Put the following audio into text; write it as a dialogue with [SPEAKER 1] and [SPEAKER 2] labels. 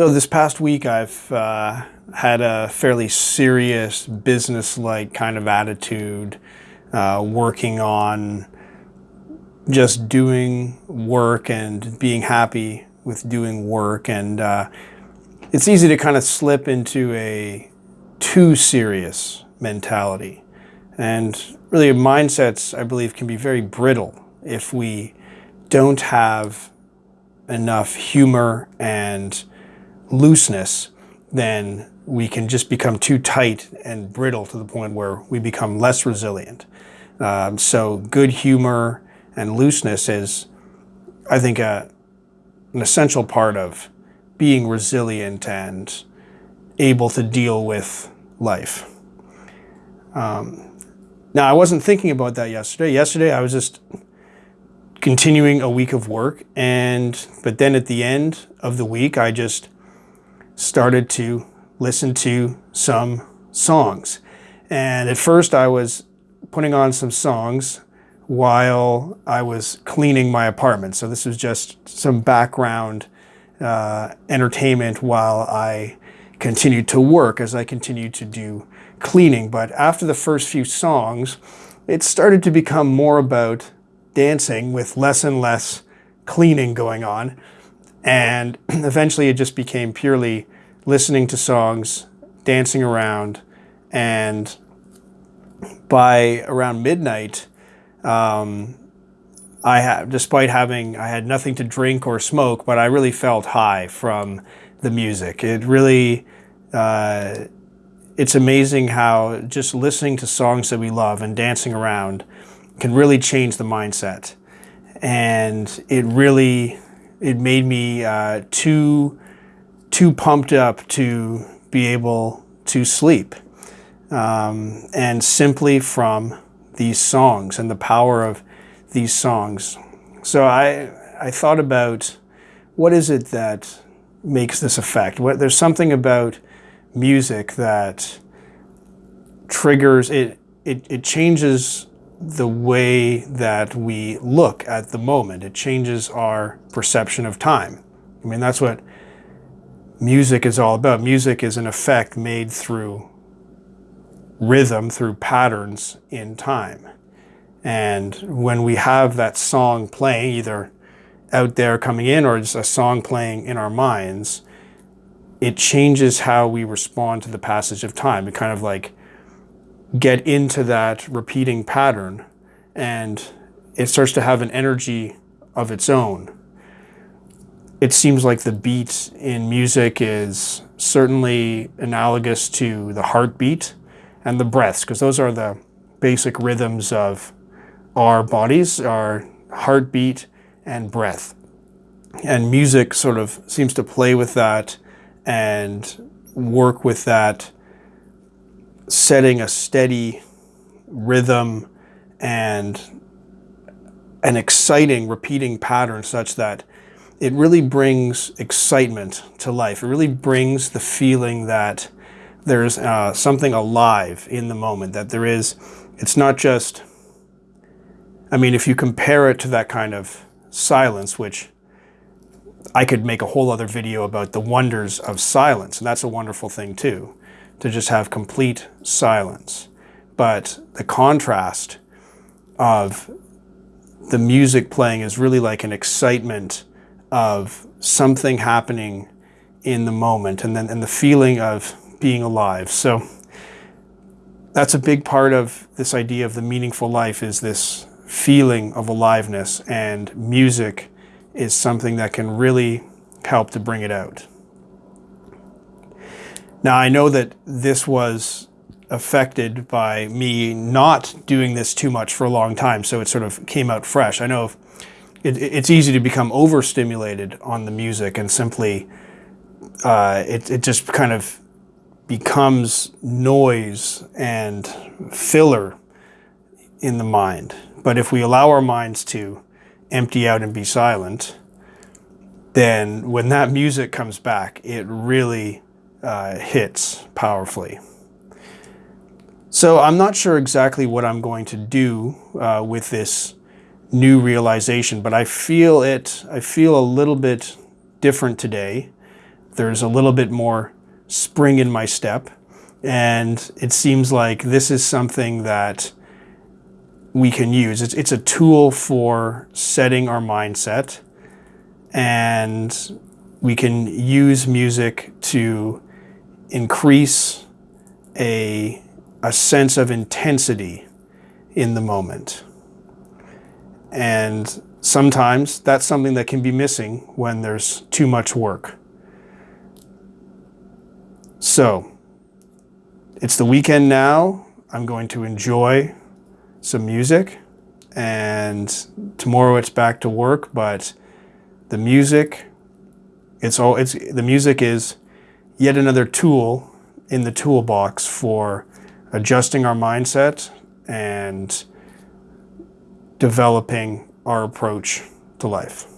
[SPEAKER 1] Though this past week I've uh, had a fairly serious business-like kind of attitude, uh, working on just doing work and being happy with doing work. And uh, it's easy to kind of slip into a too serious mentality. And really mindsets, I believe, can be very brittle if we don't have enough humor and looseness, then we can just become too tight and brittle to the point where we become less resilient. Um, so good humor and looseness is, I think, a, an essential part of being resilient and able to deal with life. Um, now, I wasn't thinking about that yesterday. Yesterday, I was just continuing a week of work, and but then at the end of the week, I just started to listen to some songs. And at first, I was putting on some songs while I was cleaning my apartment. So this was just some background uh, entertainment while I continued to work as I continued to do cleaning. But after the first few songs, it started to become more about dancing with less and less cleaning going on. And eventually it just became purely listening to songs, dancing around, and by around midnight, um, I had, despite having, I had nothing to drink or smoke, but I really felt high from the music. It really, uh, it's amazing how just listening to songs that we love and dancing around can really change the mindset. And it really, it made me uh, too, too pumped up to be able to sleep. Um, and simply from these songs and the power of these songs. So I, I thought about what is it that makes this effect? What, there's something about music that triggers, it, it, it changes the way that we look at the moment. It changes our perception of time. I mean, that's what music is all about. Music is an effect made through rhythm, through patterns in time. And when we have that song playing, either out there coming in or just a song playing in our minds, it changes how we respond to the passage of time. It kind of like get into that repeating pattern and it starts to have an energy of its own. It seems like the beat in music is certainly analogous to the heartbeat and the breaths, because those are the basic rhythms of our bodies, our heartbeat and breath. And music sort of seems to play with that and work with that setting a steady rhythm and an exciting repeating pattern such that it really brings excitement to life. It really brings the feeling that there's uh, something alive in the moment, that there is, it's not just, I mean, if you compare it to that kind of silence, which I could make a whole other video about the wonders of silence, and that's a wonderful thing too to just have complete silence. But the contrast of the music playing is really like an excitement of something happening in the moment and then and the feeling of being alive. So that's a big part of this idea of the meaningful life is this feeling of aliveness and music is something that can really help to bring it out. Now I know that this was affected by me not doing this too much for a long time, so it sort of came out fresh. I know it, it's easy to become overstimulated on the music and simply uh, it, it just kind of becomes noise and filler in the mind. But if we allow our minds to empty out and be silent, then when that music comes back, it really uh, hits powerfully. So I'm not sure exactly what I'm going to do uh, with this new realization, but I feel it, I feel a little bit different today there's a little bit more spring in my step. And it seems like this is something that we can use. It's, it's a tool for setting our mindset, and we can use music to increase a, a sense of intensity in the moment. And sometimes that's something that can be missing when there's too much work. So, it's the weekend now. I'm going to enjoy some music and tomorrow it's back to work, but the music it's all it's the music is yet another tool in the toolbox for adjusting our mindset and developing our approach to life.